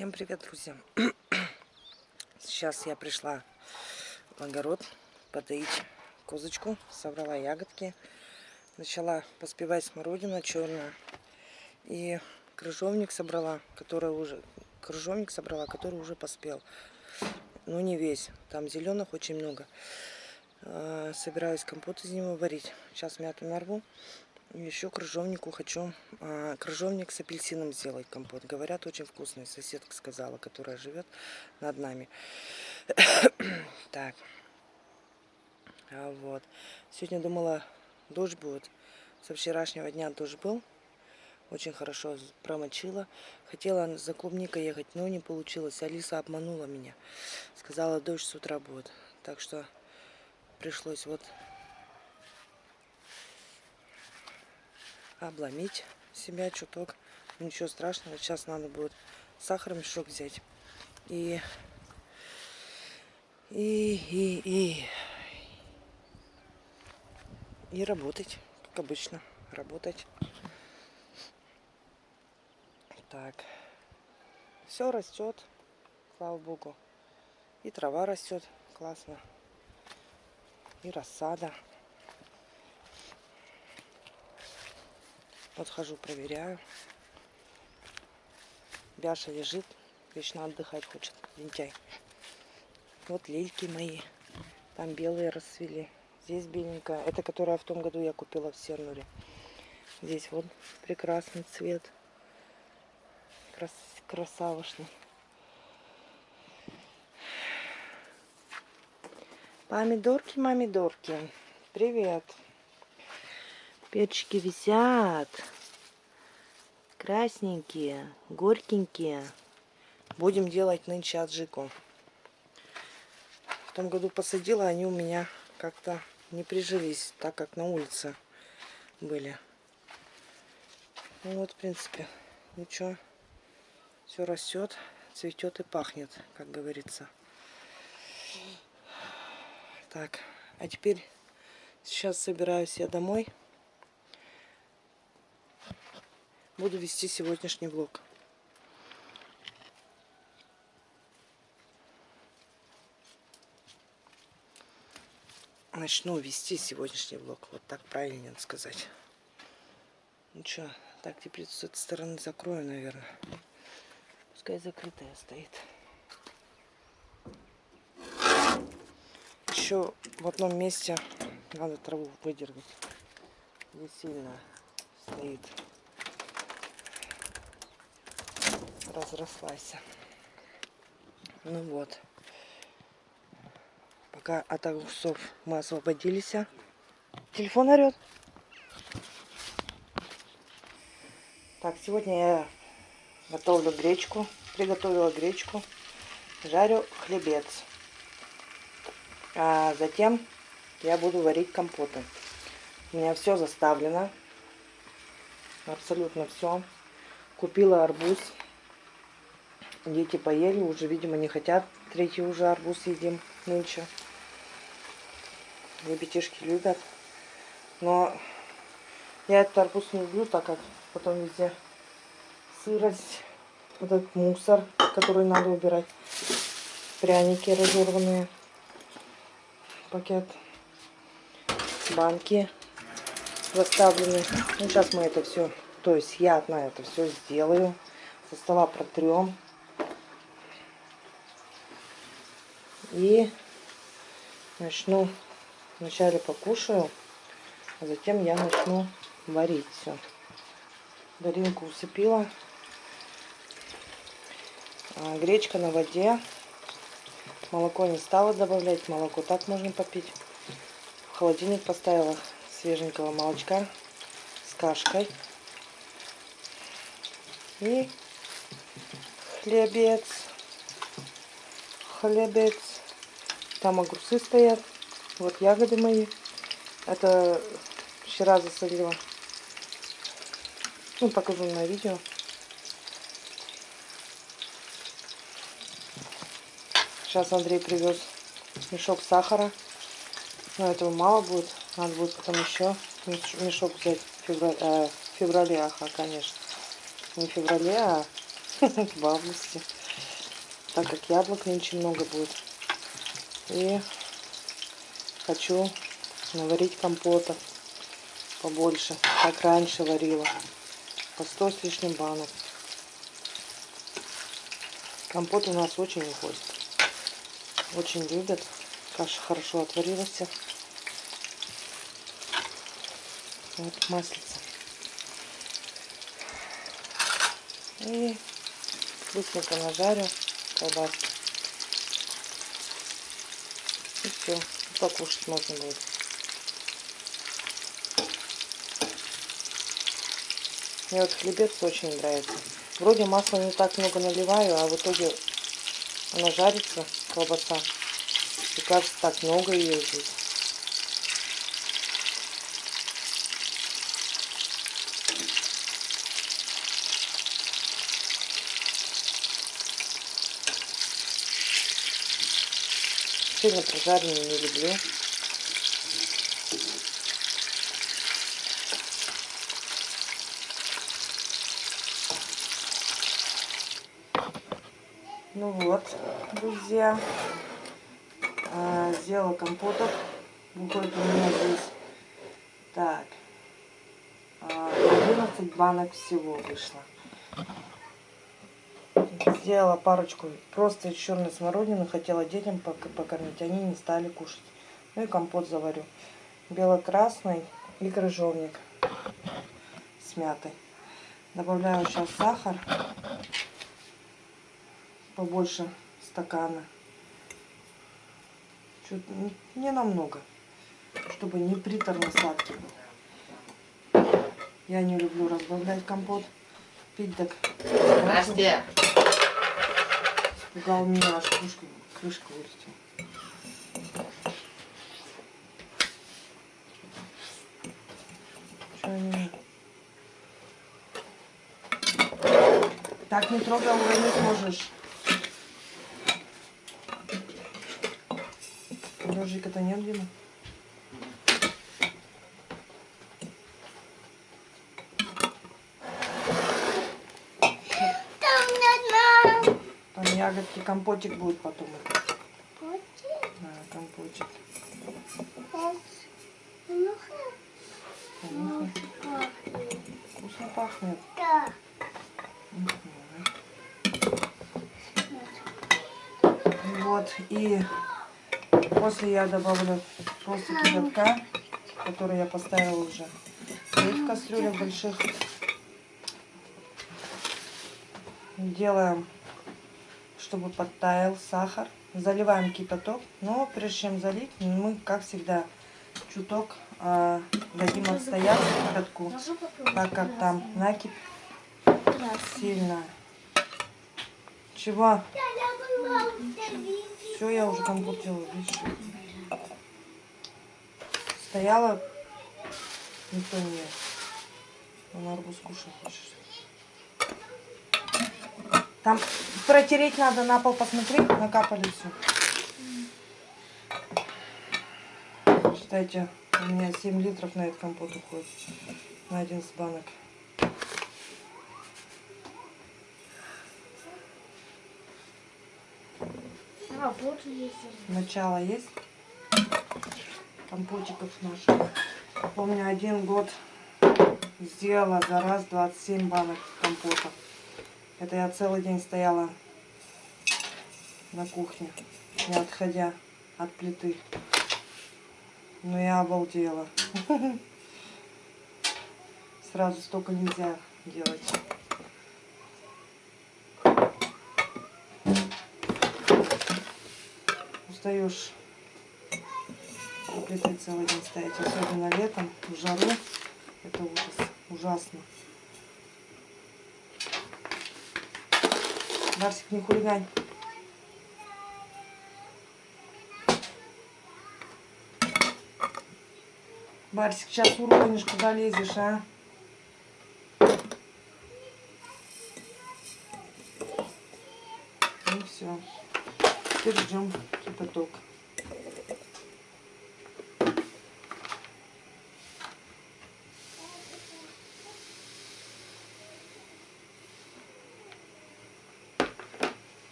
Всем привет, друзья! Сейчас я пришла в огород подоить козочку, собрала ягодки, начала поспевать смородина черная и крыжовник собрала, который уже крыжовник собрала, который уже поспел, но не весь, там зеленых очень много. А, собираюсь компот из него варить. Сейчас мяту нарву еще крыжовнику хочу а, крыжовник с апельсином сделать компот. Говорят, очень вкусный. Соседка сказала, которая живет над нами. так. А вот. Сегодня думала, дождь будет. Со вчерашнего дня дождь был. Очень хорошо промочила. Хотела за клубникой ехать, но не получилось. Алиса обманула меня. Сказала, дождь с утра будет. Так что пришлось вот обломить себя чуток. Ничего страшного. Сейчас надо будет сахар мешок взять. И, и, и, и, и работать, как обычно. Работать. Так. Все растет, слава богу. И трава растет классно. И рассада. Вот хожу, проверяю. Бяша лежит, вечно отдыхать хочет, лентяй. Вот лильки мои. Там белые расцвели. Здесь беленькая. Это которая в том году я купила в Сернуре. Здесь вот прекрасный цвет. Крас красавошный. Помидорки, мамидорки. Привет. Перчики висят. Красненькие, горькенькие. Будем делать нынче аджику. В том году посадила, они у меня как-то не прижились, так как на улице были. Ну вот, в принципе, ничего. Все растет, цветет и пахнет, как говорится. Так, а теперь сейчас собираюсь я домой. Буду вести сегодняшний влог. Начну вести сегодняшний влог. Вот так правильно сказать. Ну что, так теперь с этой стороны закрою, наверное. Пускай закрытая стоит. Еще в одном месте надо траву выдергать. Здесь сильно стоит. Разрослась. Ну вот. Пока от огурцов мы освободились. Телефон орет. Так, сегодня я готовлю гречку. Приготовила гречку. Жарю хлебец. А затем я буду варить компоты. У меня все заставлено. Абсолютно все. Купила арбуз. Дети поели, уже, видимо, не хотят. Третий уже арбуз едим нынче. Ребятишки любят. Но я этот арбуз не люблю, так как потом везде сырость, вот этот мусор, который надо убирать. Пряники разорванные. Пакет. Банки заставлены. Ну, сейчас мы это все, то есть я на это все сделаю. Со стола протрем. И начну, вначале покушаю, а затем я начну варить все. Даринку усыпила. А, гречка на воде. Молоко не стала добавлять. Молоко так можно попить. В холодильник поставила свеженького молочка с кашкой. И хлебец. Хлебец. Там огурцы стоят. Вот ягоды мои. Это вчера засолила. Ну, покажу на видео. Сейчас Андрей привез мешок сахара. Но этого мало будет. Надо будет потом еще мешок взять в феврале, э, в феврале ага, конечно. Не в феврале, а в августе. так как яблок нынче много будет. И хочу наварить компота побольше, как раньше варила. По 100 с лишним банок. Компот у нас очень уходит. Очень любят. Каша хорошо отварилась. Вот маслица. И быстренько нажарю колбаски. И все. Покушать можно будет. Мне вот хлебец очень нравится. Вроде масла не так много наливаю, а в итоге она жарится, колбаса. И кажется, так много ее здесь. Сильно прожаренную не люблю. Ну вот, друзья, а, сделала компотов. Выходит у меня здесь, так, 11 а, банок всего вышло. Сделала парочку просто из черной смородины, хотела детям покормить, они не стали кушать. Ну и компот заварю. Бело-красный и крыжовник с мятой. Добавляю сейчас сахар побольше стакана. Чуть не намного, чтобы не приторно сладкий был. Я не люблю разбавлять компот. Пить так. Настя! Испугал меня, аж крышка, крышка вылетела. Они... Так не трогай, уронить можешь. Ножика-то нет, Дима? Там ягодки, компотик будет потом. Компотик? Да, компотик. Понюхай. Вкусно пахнет. Да. Вот, и После я добавлю просто кипятка, который я поставила уже в кастрюлях больших. Делаем, чтобы подтаял сахар. Заливаем кипяток. Но прежде чем залить, мы, как всегда, чуток э, дадим отстояться кипятку, так как там накипь сильно. Чего? Все, я уже компот делаю, видишь. Стояла, никто не ел. Он арбуз кушать хочешь. Там протереть надо на пол, посмотри, накапали все. Считайте, у меня 7 литров на этот компот уходит. На один с банок. А, вот есть. Начало есть. Компотиков наших. Помню, один год сделала за раз 27 банок компота. Это я целый день стояла на кухне, не отходя от плиты. Но я обалдела. Сразу столько нельзя делать. устаешь у плиты целый день стоять, особенно летом, в жару. Это ужас, ужасно. Барсик, не хулигань. Барсик, сейчас уронишь, куда лезешь, а? Ну все. Теперь ждем кипяток.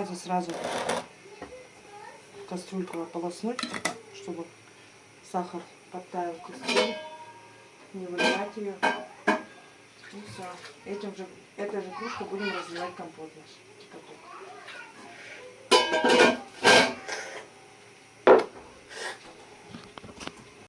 Это сразу в кастрюльку ополоснуть, чтобы сахар подтаял в кастрюле. Не выливать ее. И все. Этим же, этой же кружкой будем разливать компот наш.